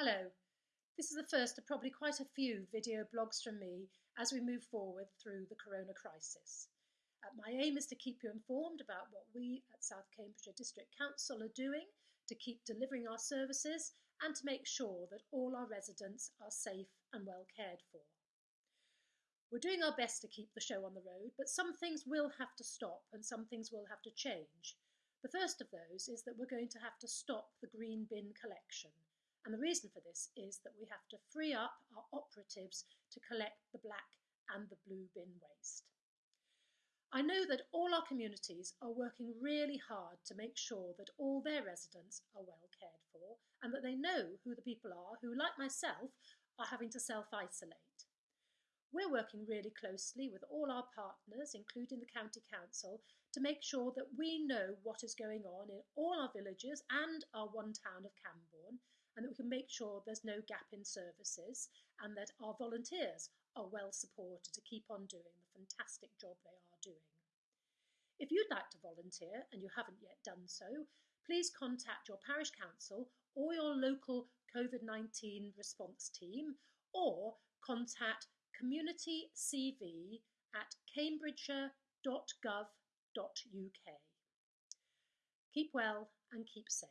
Hello, this is the first of probably quite a few video blogs from me as we move forward through the corona crisis. Uh, my aim is to keep you informed about what we at South Cambridgeshire District Council are doing to keep delivering our services and to make sure that all our residents are safe and well cared for. We're doing our best to keep the show on the road, but some things will have to stop and some things will have to change. The first of those is that we're going to have to stop the green bin collection and the reason for this is that we have to free up our operatives to collect the black and the blue bin waste. I know that all our communities are working really hard to make sure that all their residents are well cared for and that they know who the people are who, like myself, are having to self isolate. We're working really closely with all our partners, including the County Council, to make sure that we know what is going on in all our villages and our one town of Cambourne and that we can make sure there's no gap in services and that our volunteers are well supported to keep on doing the fantastic job they are doing. If you'd like to volunteer and you haven't yet done so, please contact your parish council or your local COVID 19 response team or contact communitycv at cambridgeshire.gov.uk. Keep well and keep safe.